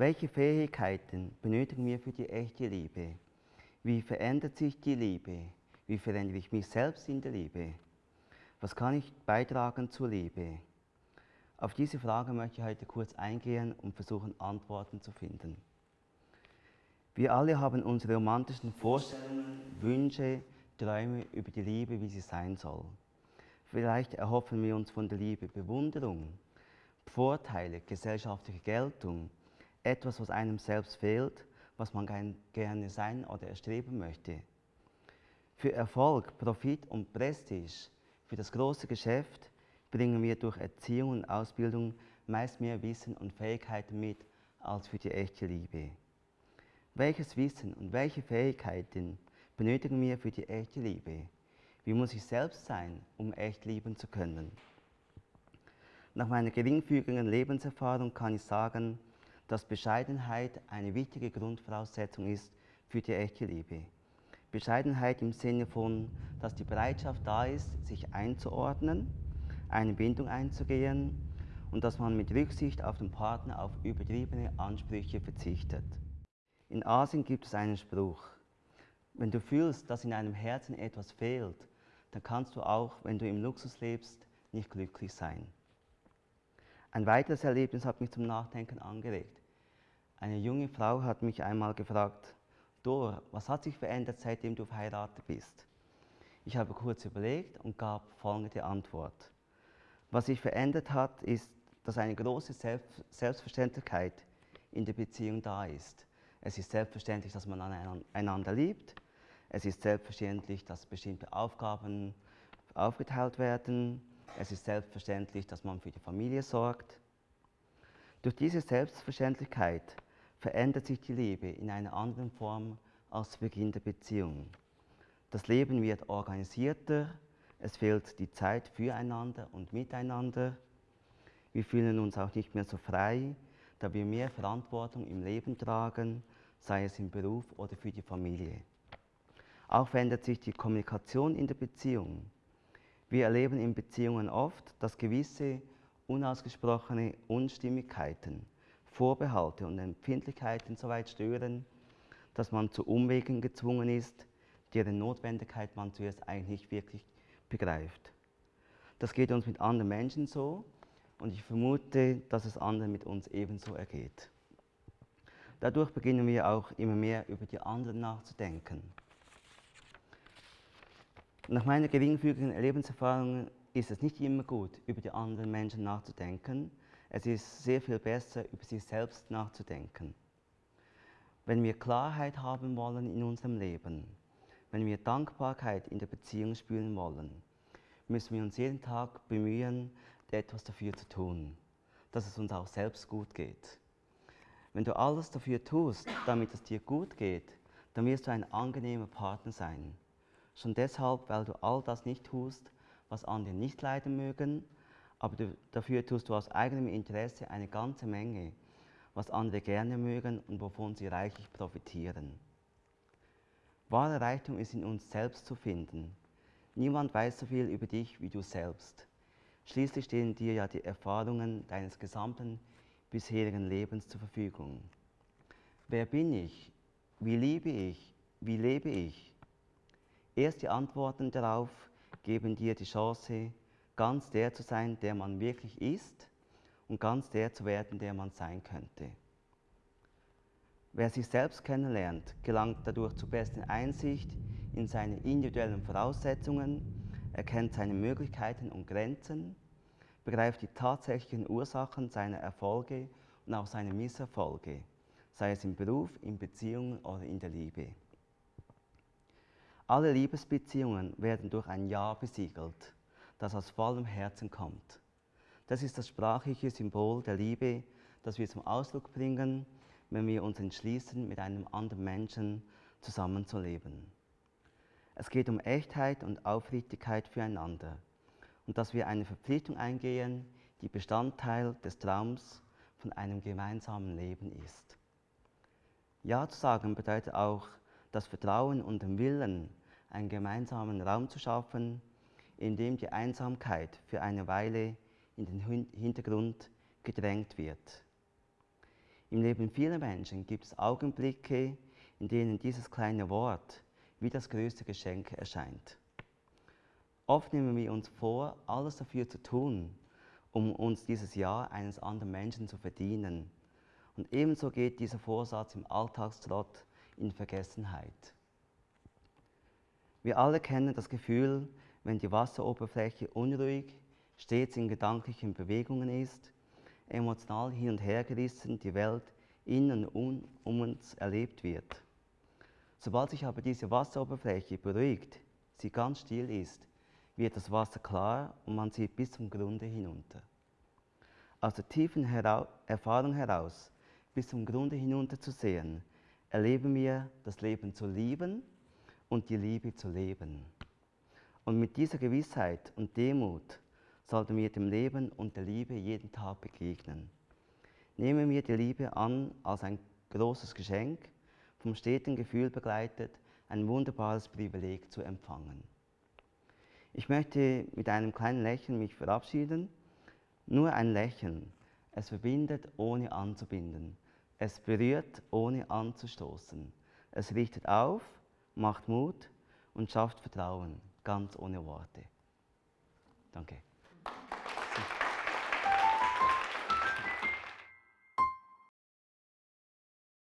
Welche Fähigkeiten benötigen wir für die echte Liebe? Wie verändert sich die Liebe? Wie verändere ich mich selbst in der Liebe? Was kann ich beitragen zur Liebe? Auf diese Frage möchte ich heute kurz eingehen und versuchen, Antworten zu finden. Wir alle haben unsere romantischen Vorstellungen, Wünsche, Träume über die Liebe, wie sie sein soll. Vielleicht erhoffen wir uns von der Liebe Bewunderung, Vorteile, gesellschaftliche Geltung, etwas, was einem selbst fehlt, was man gerne sein oder erstreben möchte. Für Erfolg, Profit und Prestige, für das große Geschäft bringen wir durch Erziehung und Ausbildung meist mehr Wissen und Fähigkeiten mit als für die echte Liebe. Welches Wissen und welche Fähigkeiten benötigen wir für die echte Liebe? Wie muss ich selbst sein, um echt lieben zu können? Nach meiner geringfügigen Lebenserfahrung kann ich sagen, dass Bescheidenheit eine wichtige Grundvoraussetzung ist für die echte Liebe. Bescheidenheit im Sinne von, dass die Bereitschaft da ist, sich einzuordnen, eine Bindung einzugehen und dass man mit Rücksicht auf den Partner auf übertriebene Ansprüche verzichtet. In Asien gibt es einen Spruch, wenn du fühlst, dass in deinem Herzen etwas fehlt, dann kannst du auch, wenn du im Luxus lebst, nicht glücklich sein. Ein weiteres Erlebnis hat mich zum Nachdenken angeregt. Eine junge Frau hat mich einmal gefragt, Dor, was hat sich verändert, seitdem du verheiratet bist? Ich habe kurz überlegt und gab folgende Antwort. Was sich verändert hat, ist, dass eine große Selbstverständlichkeit in der Beziehung da ist. Es ist selbstverständlich, dass man einander liebt. Es ist selbstverständlich, dass bestimmte Aufgaben aufgeteilt werden. Es ist selbstverständlich, dass man für die Familie sorgt. Durch diese Selbstverständlichkeit verändert sich die Liebe in einer anderen Form als zu Beginn der Beziehung. Das Leben wird organisierter, es fehlt die Zeit füreinander und miteinander. Wir fühlen uns auch nicht mehr so frei, da wir mehr Verantwortung im Leben tragen, sei es im Beruf oder für die Familie. Auch verändert sich die Kommunikation in der Beziehung. Wir erleben in Beziehungen oft, dass gewisse unausgesprochene Unstimmigkeiten, Vorbehalte und Empfindlichkeiten so weit stören, dass man zu Umwegen gezwungen ist, deren Notwendigkeit man zuerst eigentlich nicht wirklich begreift. Das geht uns mit anderen Menschen so und ich vermute, dass es anderen mit uns ebenso ergeht. Dadurch beginnen wir auch immer mehr über die anderen nachzudenken. Nach meiner geringfügigen Lebenserfahrung ist es nicht immer gut, über die anderen Menschen nachzudenken. Es ist sehr viel besser, über sich selbst nachzudenken. Wenn wir Klarheit haben wollen in unserem Leben, wenn wir Dankbarkeit in der Beziehung spüren wollen, müssen wir uns jeden Tag bemühen, etwas dafür zu tun, dass es uns auch selbst gut geht. Wenn du alles dafür tust, damit es dir gut geht, dann wirst du ein angenehmer Partner sein. Schon deshalb, weil du all das nicht tust, was andere nicht leiden mögen, aber du, dafür tust du aus eigenem Interesse eine ganze Menge, was andere gerne mögen und wovon sie reichlich profitieren. Wahre Reichtum ist in uns selbst zu finden. Niemand weiß so viel über dich wie du selbst. Schließlich stehen dir ja die Erfahrungen deines gesamten bisherigen Lebens zur Verfügung. Wer bin ich? Wie liebe ich? Wie lebe ich? Erst die Antworten darauf geben dir die Chance, ganz der zu sein, der man wirklich ist und ganz der zu werden, der man sein könnte. Wer sich selbst kennenlernt, gelangt dadurch zur besten Einsicht in seine individuellen Voraussetzungen, erkennt seine Möglichkeiten und Grenzen begreift die tatsächlichen Ursachen seiner Erfolge und auch seiner Misserfolge, sei es im Beruf, in Beziehungen oder in der Liebe. Alle Liebesbeziehungen werden durch ein Ja besiegelt, das aus vollem Herzen kommt. Das ist das sprachliche Symbol der Liebe, das wir zum Ausdruck bringen, wenn wir uns entschließen, mit einem anderen Menschen zusammenzuleben. Es geht um Echtheit und Aufrichtigkeit füreinander und dass wir eine Verpflichtung eingehen, die Bestandteil des Traums von einem gemeinsamen Leben ist. Ja zu sagen bedeutet auch, das Vertrauen und den Willen, einen gemeinsamen Raum zu schaffen, in dem die Einsamkeit für eine Weile in den Hintergrund gedrängt wird. Im Leben vieler Menschen gibt es Augenblicke, in denen dieses kleine Wort wie das größte Geschenk erscheint. Oft nehmen wir uns vor, alles dafür zu tun, um uns dieses Jahr eines anderen Menschen zu verdienen. Und ebenso geht dieser Vorsatz im Alltagstrott in Vergessenheit. Wir alle kennen das Gefühl, wenn die Wasseroberfläche unruhig, stets in gedanklichen Bewegungen ist, emotional hin und her gerissen die Welt in und um, um uns erlebt wird. Sobald sich aber diese Wasseroberfläche beruhigt, sie ganz still ist, wird das Wasser klar und man sieht bis zum Grunde hinunter. Aus der tiefen Hera Erfahrung heraus bis zum Grunde hinunter zu sehen, erleben wir das Leben zu lieben und die Liebe zu leben. Und mit dieser Gewissheit und Demut sollten wir dem Leben und der Liebe jeden Tag begegnen. Nehmen wir die Liebe an als ein großes Geschenk, vom steten Gefühl begleitet, ein wunderbares Privileg zu empfangen. Ich möchte mit einem kleinen Lächeln mich verabschieden. Nur ein Lächeln. Es verbindet, ohne anzubinden. Es berührt, ohne anzustoßen. Es richtet auf, macht Mut und schafft Vertrauen, ganz ohne Worte. Danke.